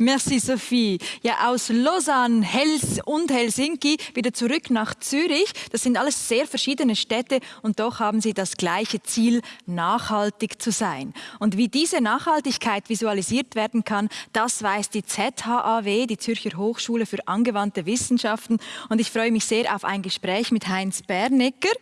Merci Sophie. Ja, aus Lausanne, Hels und Helsinki wieder zurück nach Zürich. Das sind alles sehr verschiedene Städte und doch haben sie das gleiche Ziel, nachhaltig zu sein. Und wie diese Nachhaltigkeit visualisiert werden kann, das weiß die ZHAW, die Zürcher Hochschule für angewandte Wissenschaften. Und ich freue mich sehr auf ein Gespräch mit Heinz Bernecker.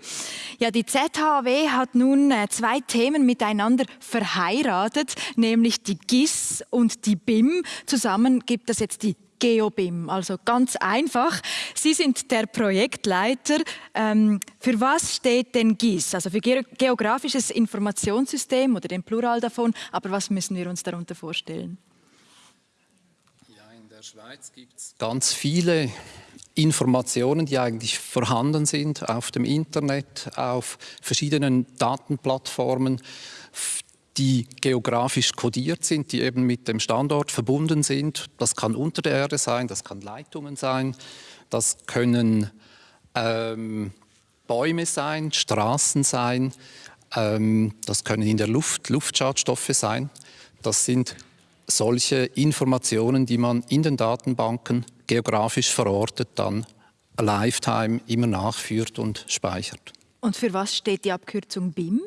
Ja, die ZHAW hat nun äh, zwei Themen miteinander verheiratet, nämlich die GIS und die BIM. Zusammen gibt es jetzt die GeoBIM. Also ganz einfach. Sie sind der Projektleiter. Ähm, für was steht denn GIS? Also für Ge geografisches Informationssystem oder den Plural davon. Aber was müssen wir uns darunter vorstellen? Ja, in der Schweiz gibt es ganz viele Informationen, die eigentlich vorhanden sind auf dem Internet, auf verschiedenen Datenplattformen, die geografisch kodiert sind, die eben mit dem Standort verbunden sind. Das kann unter der Erde sein, das kann Leitungen sein, das können ähm, Bäume sein, Straßen sein, ähm, das können in der Luft Luftschadstoffe sein. Das sind solche Informationen, die man in den Datenbanken geografisch verortet dann Lifetime immer nachführt und speichert. Und für was steht die Abkürzung BIM?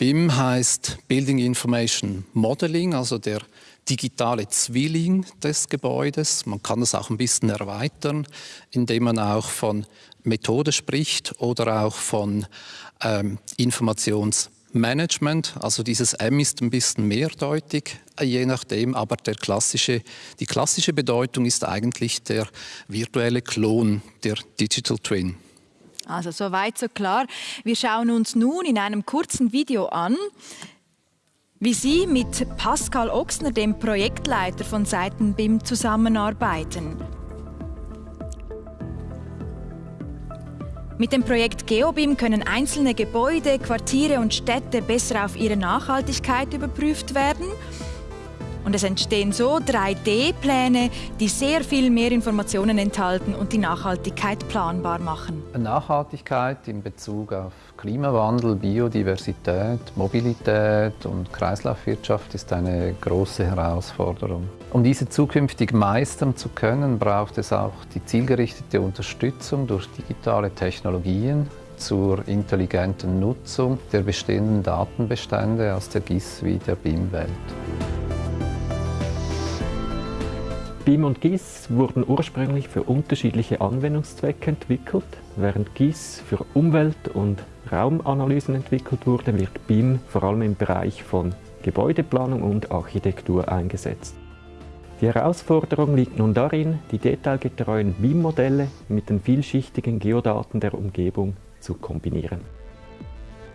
BIM heißt Building Information Modeling, also der digitale Zwilling des Gebäudes. Man kann das auch ein bisschen erweitern, indem man auch von Methode spricht oder auch von ähm, Informationsmanagement. Also dieses M ist ein bisschen mehrdeutig, äh, je nachdem, aber klassische, die klassische Bedeutung ist eigentlich der virtuelle Klon, der Digital Twin. Also so weit, so klar. Wir schauen uns nun in einem kurzen Video an, wie Sie mit Pascal Ochsner, dem Projektleiter von Seiten BIM, zusammenarbeiten. Mit dem Projekt GeoBIM können einzelne Gebäude, Quartiere und Städte besser auf ihre Nachhaltigkeit überprüft werden und es entstehen so 3D-Pläne, die sehr viel mehr Informationen enthalten und die Nachhaltigkeit planbar machen. Nachhaltigkeit in Bezug auf Klimawandel, Biodiversität, Mobilität und Kreislaufwirtschaft ist eine große Herausforderung. Um diese zukünftig meistern zu können, braucht es auch die zielgerichtete Unterstützung durch digitale Technologien zur intelligenten Nutzung der bestehenden Datenbestände aus der GIS wie der BIM-Welt. BIM und GIS wurden ursprünglich für unterschiedliche Anwendungszwecke entwickelt. Während GIS für Umwelt- und Raumanalysen entwickelt wurde, wird BIM vor allem im Bereich von Gebäudeplanung und Architektur eingesetzt. Die Herausforderung liegt nun darin, die detailgetreuen BIM-Modelle mit den vielschichtigen Geodaten der Umgebung zu kombinieren.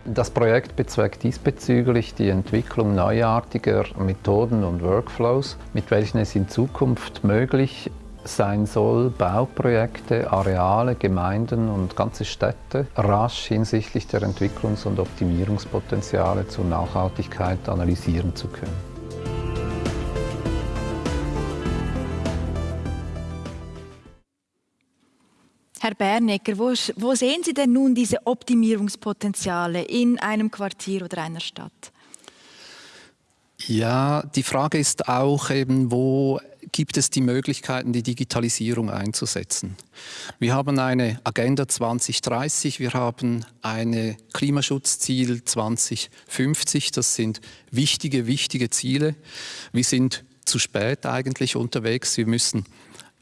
Das Projekt bezweckt diesbezüglich die Entwicklung neuartiger Methoden und Workflows, mit welchen es in Zukunft möglich sein soll, Bauprojekte, Areale, Gemeinden und ganze Städte rasch hinsichtlich der Entwicklungs- und Optimierungspotenziale zur Nachhaltigkeit analysieren zu können. Herr Bernecker, wo, wo sehen Sie denn nun diese Optimierungspotenziale in einem Quartier oder einer Stadt? Ja, die Frage ist auch eben, wo gibt es die Möglichkeiten, die Digitalisierung einzusetzen. Wir haben eine Agenda 2030, wir haben ein Klimaschutzziel 2050, das sind wichtige, wichtige Ziele. Wir sind zu spät eigentlich unterwegs, wir müssen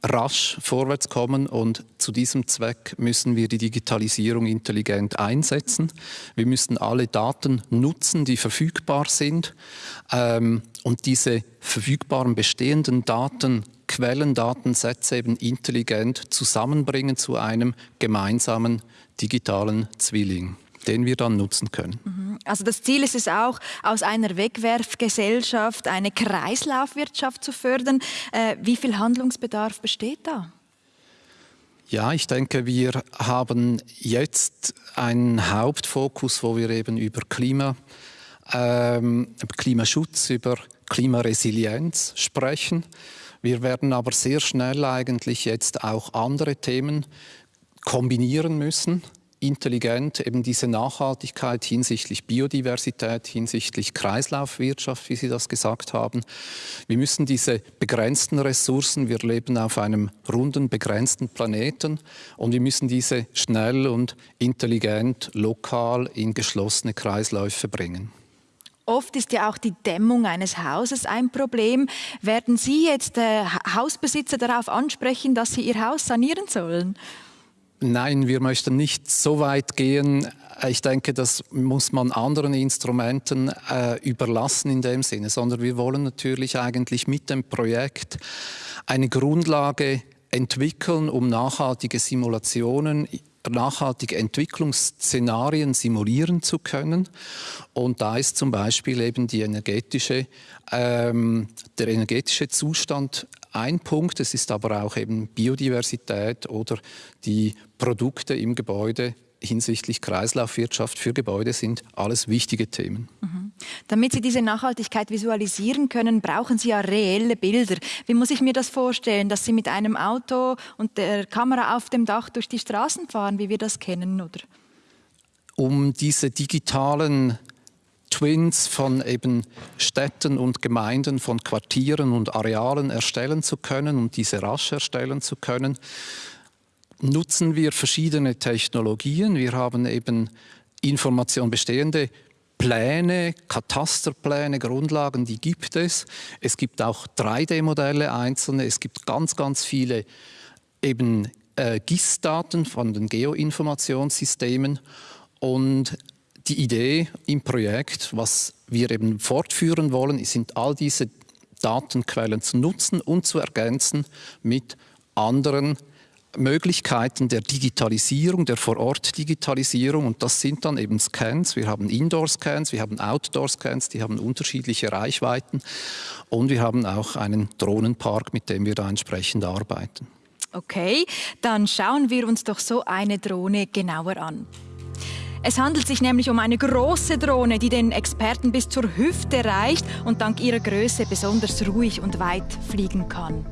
rasch vorwärts kommen und zu diesem Zweck müssen wir die Digitalisierung intelligent einsetzen. Wir müssen alle Daten nutzen, die verfügbar sind ähm, und diese verfügbaren bestehenden Daten Quellen, Datensätze eben intelligent zusammenbringen zu einem gemeinsamen digitalen Zwilling den wir dann nutzen können. Mhm. Also das Ziel ist es auch, aus einer Wegwerfgesellschaft eine Kreislaufwirtschaft zu fördern. Äh, wie viel Handlungsbedarf besteht da? Ja, ich denke, wir haben jetzt einen Hauptfokus, wo wir eben über Klima, ähm, Klimaschutz, über Klimaresilienz sprechen. Wir werden aber sehr schnell eigentlich jetzt auch andere Themen kombinieren müssen intelligent eben diese Nachhaltigkeit hinsichtlich Biodiversität, hinsichtlich Kreislaufwirtschaft, wie Sie das gesagt haben. Wir müssen diese begrenzten Ressourcen, wir leben auf einem runden, begrenzten Planeten und wir müssen diese schnell und intelligent, lokal in geschlossene Kreisläufe bringen. Oft ist ja auch die Dämmung eines Hauses ein Problem. Werden Sie jetzt äh, Hausbesitzer darauf ansprechen, dass sie ihr Haus sanieren sollen? Nein, wir möchten nicht so weit gehen. Ich denke, das muss man anderen Instrumenten äh, überlassen in dem Sinne, sondern wir wollen natürlich eigentlich mit dem Projekt eine Grundlage entwickeln, um nachhaltige Simulationen nachhaltige Entwicklungsszenarien simulieren zu können. Und da ist zum Beispiel eben die energetische, ähm, der energetische Zustand ein Punkt. Es ist aber auch eben Biodiversität oder die Produkte im Gebäude hinsichtlich Kreislaufwirtschaft für Gebäude sind alles wichtige Themen. Mhm. Damit Sie diese Nachhaltigkeit visualisieren können, brauchen Sie ja reelle Bilder. Wie muss ich mir das vorstellen, dass Sie mit einem Auto und der Kamera auf dem Dach durch die Straßen fahren, wie wir das kennen, oder? Um diese digitalen Twins von eben Städten und Gemeinden, von Quartieren und Arealen erstellen zu können und diese rasch erstellen zu können, nutzen wir verschiedene Technologien. Wir haben eben Information bestehende Pläne, Katasterpläne, Grundlagen, die gibt es. Es gibt auch 3D-Modelle einzelne. Es gibt ganz, ganz viele eben äh, GIS-Daten von den Geoinformationssystemen und die Idee im Projekt, was wir eben fortführen wollen, sind all diese Datenquellen zu nutzen und zu ergänzen mit anderen Möglichkeiten der Digitalisierung, der Vorort-Digitalisierung und das sind dann eben Scans. Wir haben Indoor-Scans, wir haben Outdoor-Scans, die haben unterschiedliche Reichweiten und wir haben auch einen Drohnenpark, mit dem wir da entsprechend arbeiten. Okay, dann schauen wir uns doch so eine Drohne genauer an. Es handelt sich nämlich um eine große Drohne, die den Experten bis zur Hüfte reicht und dank ihrer Größe besonders ruhig und weit fliegen kann.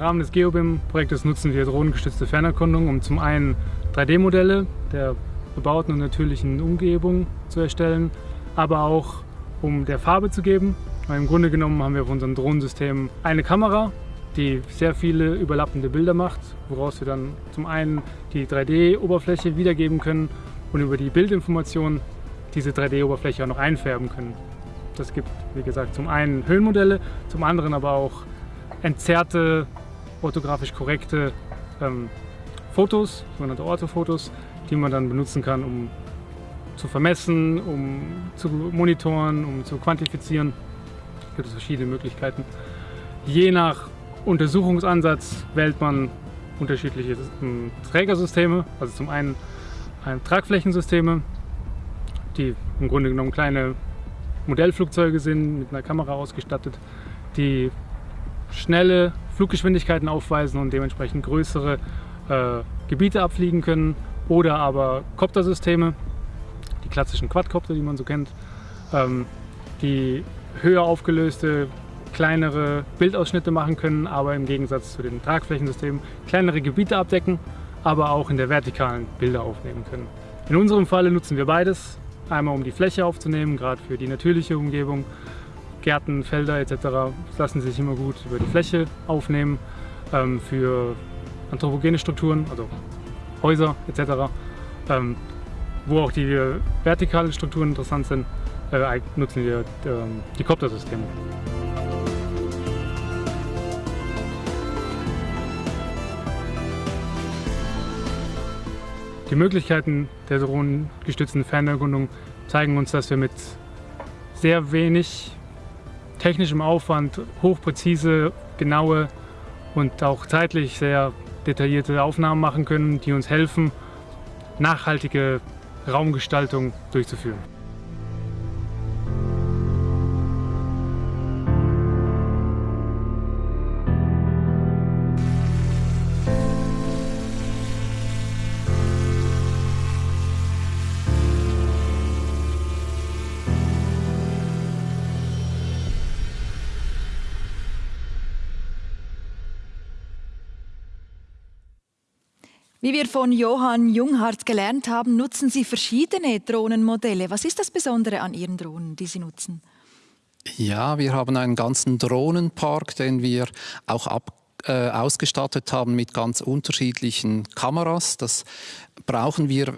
Rahmen des GeoBIM-Projektes nutzen wir drohnengestützte Fernerkundung, um zum einen 3D-Modelle der bebauten und natürlichen Umgebung zu erstellen, aber auch um der Farbe zu geben. Weil Im Grunde genommen haben wir auf unserem Drohnensystem eine Kamera, die sehr viele überlappende Bilder macht, woraus wir dann zum einen die 3D-Oberfläche wiedergeben können und über die Bildinformation diese 3D-Oberfläche auch noch einfärben können. Das gibt, wie gesagt, zum einen Höhenmodelle, zum anderen aber auch entzerrte, orthografisch korrekte ähm, Fotos, sogenannte Orthofotos, die man dann benutzen kann, um zu vermessen, um zu monitoren, um zu quantifizieren. Es gibt verschiedene Möglichkeiten. Je nach Untersuchungsansatz wählt man unterschiedliche ähm, Trägersysteme, also zum einen Tragflächensysteme, die im Grunde genommen kleine Modellflugzeuge sind, mit einer Kamera ausgestattet, die schnelle Fluggeschwindigkeiten aufweisen und dementsprechend größere äh, Gebiete abfliegen können oder aber Koptersysteme, die klassischen Quadcopter, die man so kennt, ähm, die höher aufgelöste, kleinere Bildausschnitte machen können, aber im Gegensatz zu den Tragflächensystemen kleinere Gebiete abdecken, aber auch in der vertikalen Bilder aufnehmen können. In unserem Falle nutzen wir beides, einmal um die Fläche aufzunehmen, gerade für die natürliche Umgebung, Gärten, Felder etc. lassen sich immer gut über die Fläche aufnehmen. Ähm, für anthropogene Strukturen, also Häuser etc., ähm, wo auch die vertikalen Strukturen interessant sind, äh, nutzen wir äh, die Koptersysteme. Die Möglichkeiten der drohnengestützten Fernerkundung zeigen uns, dass wir mit sehr wenig technischem Aufwand hochpräzise, genaue und auch zeitlich sehr detaillierte Aufnahmen machen können, die uns helfen, nachhaltige Raumgestaltung durchzuführen. Wie wir von Johann Junghardt gelernt haben, nutzen Sie verschiedene Drohnenmodelle. Was ist das Besondere an Ihren Drohnen, die Sie nutzen? Ja, wir haben einen ganzen Drohnenpark, den wir auch ab, äh, ausgestattet haben mit ganz unterschiedlichen Kameras. Das brauchen wir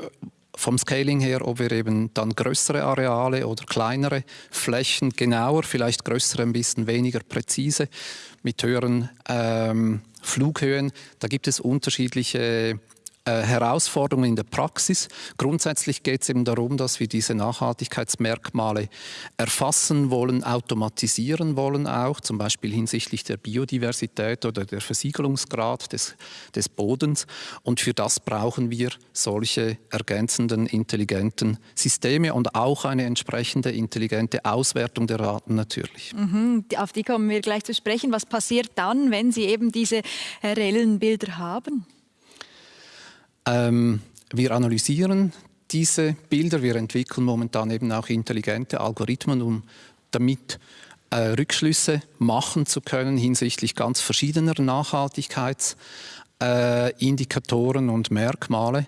vom Scaling her, ob wir eben dann größere Areale oder kleinere Flächen genauer, vielleicht größere ein bisschen weniger präzise, mit höheren ähm, Flughöhen. Da gibt es unterschiedliche äh, Herausforderungen in der Praxis. Grundsätzlich geht es eben darum, dass wir diese Nachhaltigkeitsmerkmale erfassen wollen, automatisieren wollen auch, zum Beispiel hinsichtlich der Biodiversität oder der Versiegelungsgrad des, des Bodens. Und für das brauchen wir solche ergänzenden, intelligenten Systeme und auch eine entsprechende intelligente Auswertung der Daten natürlich. Mhm, auf die kommen wir gleich zu sprechen. Was passiert dann, wenn Sie eben diese reellen Bilder haben? Ähm, wir analysieren diese Bilder, wir entwickeln momentan eben auch intelligente Algorithmen, um damit äh, Rückschlüsse machen zu können hinsichtlich ganz verschiedener Nachhaltigkeitsindikatoren äh, und Merkmale.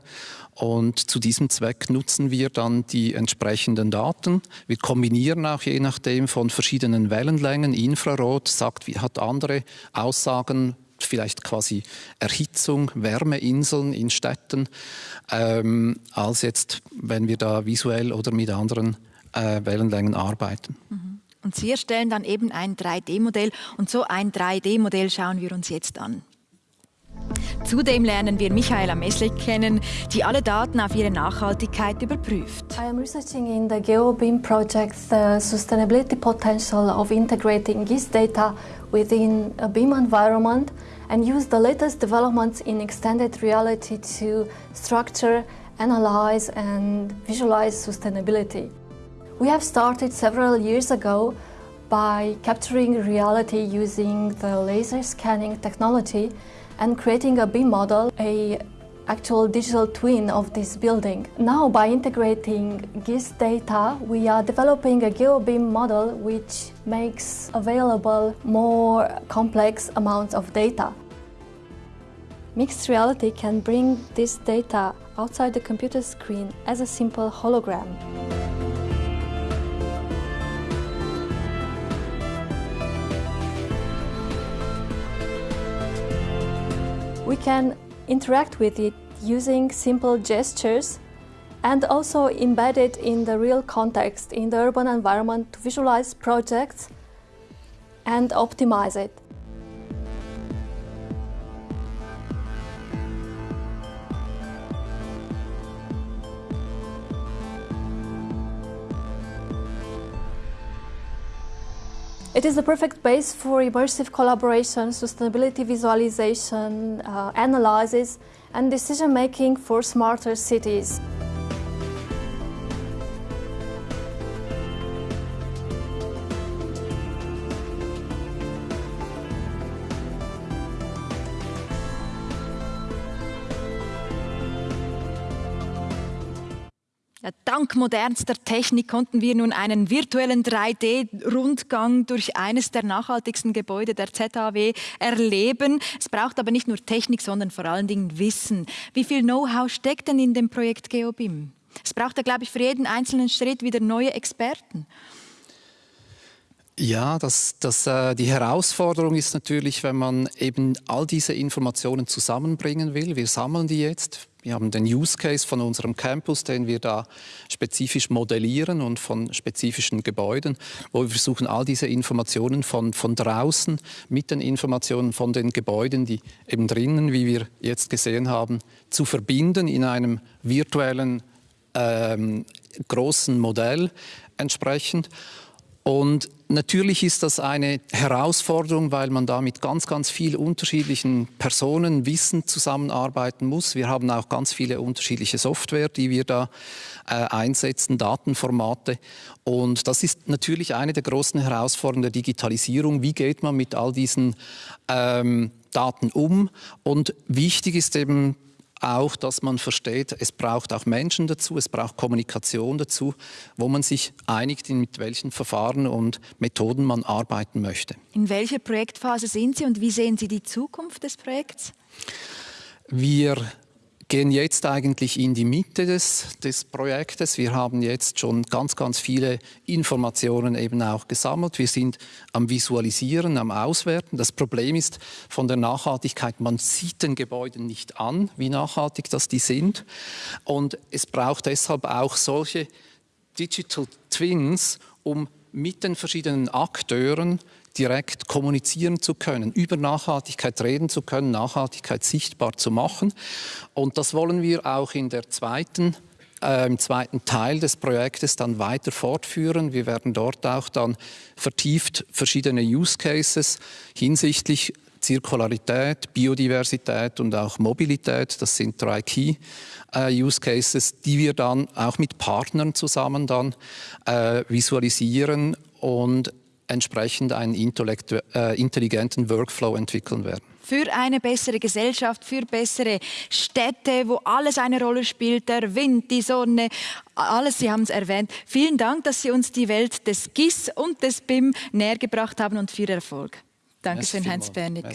Und zu diesem Zweck nutzen wir dann die entsprechenden Daten. Wir kombinieren auch je nachdem von verschiedenen Wellenlängen. Infrarot sagt, hat andere Aussagen vielleicht quasi Erhitzung, Wärmeinseln in Städten, ähm, als jetzt, wenn wir da visuell oder mit anderen äh, Wellenlängen arbeiten. Mhm. Und Sie erstellen dann eben ein 3D-Modell und so ein 3D-Modell schauen wir uns jetzt an. Zudem lernen wir Michaela Meslik kennen, die alle Daten auf ihre Nachhaltigkeit überprüft. I am researching in the GeoBeam project the sustainability potential of integrating GIS data within a BEAM environment and use the latest developments in extended reality to structure, analyze and visualize sustainability. We have started several years ago by capturing reality using the laser scanning technology and creating a BIM model, a actual digital twin of this building. Now by integrating GIS data, we are developing a GeoBeam model which makes available more complex amounts of data. Mixed reality can bring this data outside the computer screen as a simple hologram. We can interact with it using simple gestures and also embed it in the real context in the urban environment to visualize projects and optimize it. It is the perfect base for immersive collaboration, sustainability visualization, uh, analysis, and decision making for smarter cities. Dank modernster Technik konnten wir nun einen virtuellen 3D-Rundgang durch eines der nachhaltigsten Gebäude der ZHW erleben. Es braucht aber nicht nur Technik, sondern vor allen Dingen Wissen. Wie viel Know-how steckt denn in dem Projekt GeoBIM? Es braucht ja, glaube ich, für jeden einzelnen Schritt wieder neue Experten. Ja, das, das, äh, die Herausforderung ist natürlich, wenn man eben all diese Informationen zusammenbringen will. Wir sammeln die jetzt wir haben den Use Case von unserem Campus, den wir da spezifisch modellieren und von spezifischen Gebäuden, wo wir versuchen, all diese Informationen von, von draußen mit den Informationen von den Gebäuden, die eben drinnen, wie wir jetzt gesehen haben, zu verbinden in einem virtuellen ähm, großen Modell entsprechend. Und natürlich ist das eine Herausforderung, weil man da mit ganz, ganz vielen unterschiedlichen Personen, Wissen zusammenarbeiten muss. Wir haben auch ganz viele unterschiedliche Software, die wir da äh, einsetzen, Datenformate. Und das ist natürlich eine der großen Herausforderungen der Digitalisierung. Wie geht man mit all diesen ähm, Daten um? Und wichtig ist eben auch, dass man versteht, es braucht auch Menschen dazu, es braucht Kommunikation dazu, wo man sich einigt, mit welchen Verfahren und Methoden man arbeiten möchte. In welcher Projektphase sind Sie und wie sehen Sie die Zukunft des Projekts? Wir gehen jetzt eigentlich in die Mitte des, des Projektes. Wir haben jetzt schon ganz, ganz viele Informationen eben auch gesammelt. Wir sind am Visualisieren, am Auswerten. Das Problem ist von der Nachhaltigkeit, man sieht den Gebäuden nicht an, wie nachhaltig das die sind. Und es braucht deshalb auch solche Digital Twins, um mit den verschiedenen Akteuren direkt kommunizieren zu können, über Nachhaltigkeit reden zu können, Nachhaltigkeit sichtbar zu machen. Und das wollen wir auch in der zweiten äh, im zweiten Teil des Projektes dann weiter fortführen. Wir werden dort auch dann vertieft verschiedene Use Cases hinsichtlich Zirkularität, Biodiversität und auch Mobilität, das sind drei Key äh, Use Cases, die wir dann auch mit Partnern zusammen dann äh, visualisieren und entsprechend einen äh, intelligenten Workflow entwickeln werden für eine bessere Gesellschaft, für bessere Städte, wo alles eine Rolle spielt, der Wind, die Sonne, alles, Sie haben es erwähnt. Vielen Dank, dass Sie uns die Welt des GIS und des BIM näher gebracht haben und viel Erfolg. Dankeschön, Heinz Bernig.